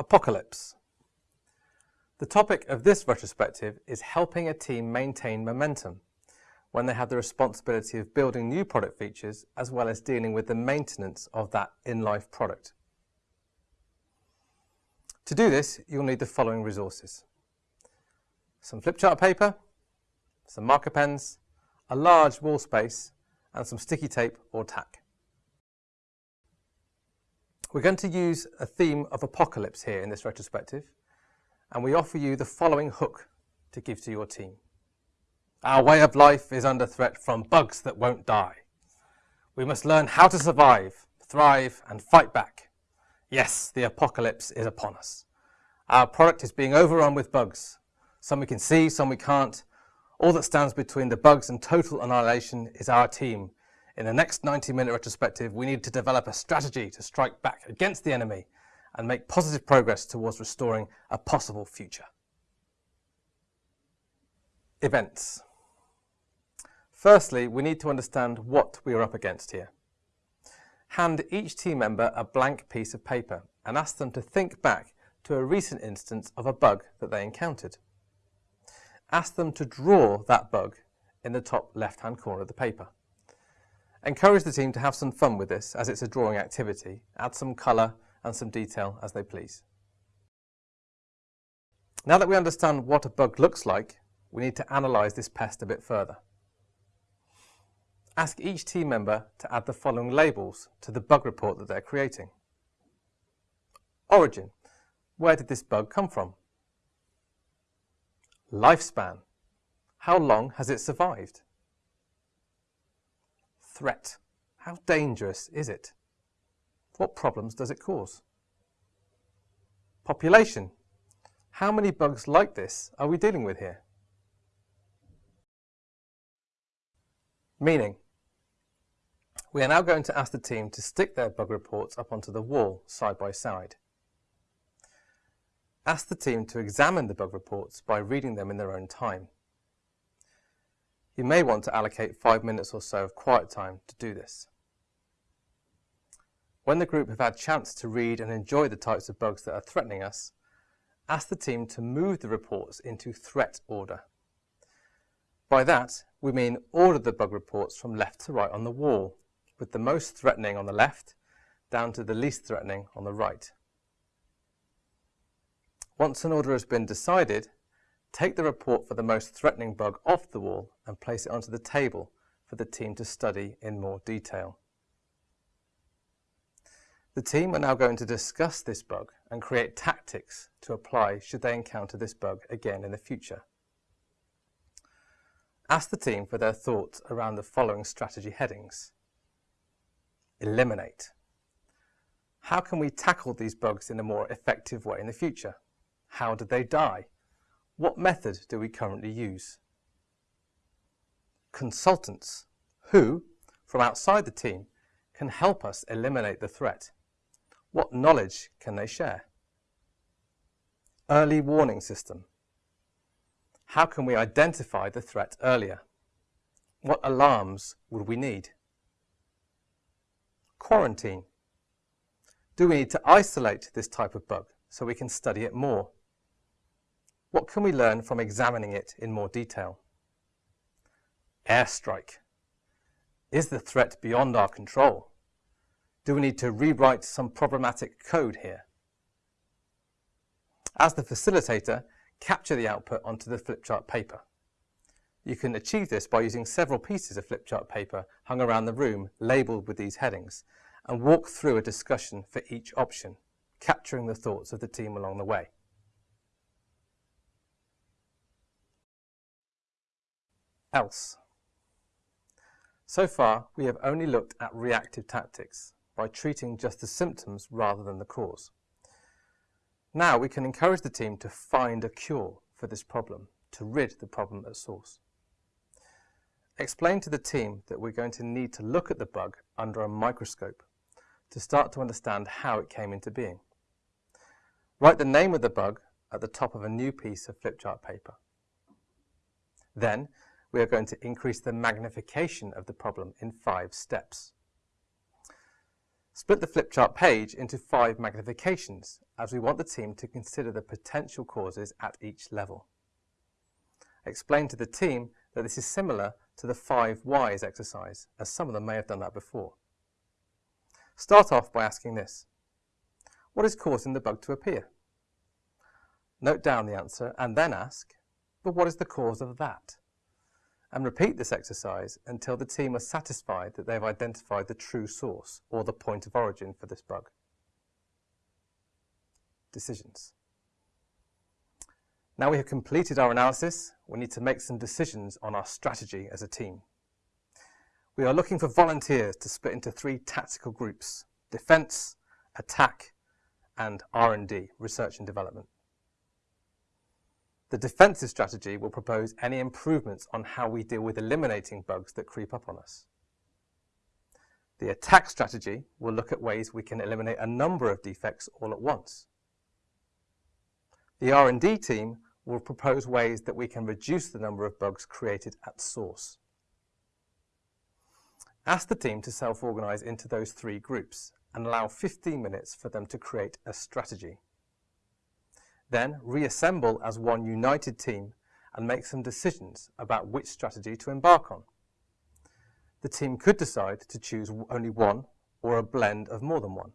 Apocalypse. The topic of this retrospective is helping a team maintain momentum when they have the responsibility of building new product features as well as dealing with the maintenance of that in-life product. To do this, you'll need the following resources. Some flip chart paper, some marker pens, a large wall space, and some sticky tape or tack. We're going to use a theme of apocalypse here in this retrospective, and we offer you the following hook to give to your team. Our way of life is under threat from bugs that won't die. We must learn how to survive, thrive, and fight back. Yes, the apocalypse is upon us. Our product is being overrun with bugs. Some we can see, some we can't. All that stands between the bugs and total annihilation is our team. In the next 90 minute retrospective, we need to develop a strategy to strike back against the enemy and make positive progress towards restoring a possible future. Events. Firstly, we need to understand what we are up against here. Hand each team member a blank piece of paper and ask them to think back to a recent instance of a bug that they encountered. Ask them to draw that bug in the top left-hand corner of the paper. Encourage the team to have some fun with this as it's a drawing activity. Add some colour and some detail as they please. Now that we understand what a bug looks like, we need to analyse this pest a bit further. Ask each team member to add the following labels to the bug report that they're creating. Origin. Where did this bug come from? Lifespan. How long has it survived? Threat. How dangerous is it? What problems does it cause? Population. How many bugs like this are we dealing with here? Meaning. We are now going to ask the team to stick their bug reports up onto the wall side by side. Ask the team to examine the bug reports by reading them in their own time. You may want to allocate five minutes or so of quiet time to do this. When the group have had chance to read and enjoy the types of bugs that are threatening us, ask the team to move the reports into threat order. By that, we mean order the bug reports from left to right on the wall, with the most threatening on the left down to the least threatening on the right. Once an order has been decided, take the report for the most threatening bug off the wall and place it onto the table for the team to study in more detail. The team are now going to discuss this bug and create tactics to apply should they encounter this bug again in the future. Ask the team for their thoughts around the following strategy headings. Eliminate. How can we tackle these bugs in a more effective way in the future? How did they die? What method do we currently use? Consultants, who, from outside the team, can help us eliminate the threat. What knowledge can they share? Early warning system. How can we identify the threat earlier? What alarms would we need? Quarantine. Do we need to isolate this type of bug so we can study it more? What can we learn from examining it in more detail? Airstrike. Is the threat beyond our control? Do we need to rewrite some problematic code here? As the facilitator, capture the output onto the flipchart paper. You can achieve this by using several pieces of flipchart paper hung around the room labelled with these headings and walk through a discussion for each option, capturing the thoughts of the team along the way. Else. So far, we have only looked at reactive tactics, by treating just the symptoms rather than the cause. Now we can encourage the team to find a cure for this problem, to rid the problem at source. Explain to the team that we're going to need to look at the bug under a microscope to start to understand how it came into being. Write the name of the bug at the top of a new piece of flipchart paper. Then, we are going to increase the magnification of the problem in five steps. Split the flip chart page into five magnifications as we want the team to consider the potential causes at each level. Explain to the team that this is similar to the five whys exercise, as some of them may have done that before. Start off by asking this. What is causing the bug to appear? Note down the answer and then ask, but what is the cause of that? And repeat this exercise until the team are satisfied that they have identified the true source or the point of origin for this bug. Decisions. Now we have completed our analysis, we need to make some decisions on our strategy as a team. We are looking for volunteers to split into three tactical groups, defence, attack and R&D, research and development. The defensive strategy will propose any improvements on how we deal with eliminating bugs that creep up on us. The attack strategy will look at ways we can eliminate a number of defects all at once. The R&D team will propose ways that we can reduce the number of bugs created at source. Ask the team to self-organise into those three groups and allow 15 minutes for them to create a strategy. Then reassemble as one united team and make some decisions about which strategy to embark on. The team could decide to choose only one or a blend of more than one.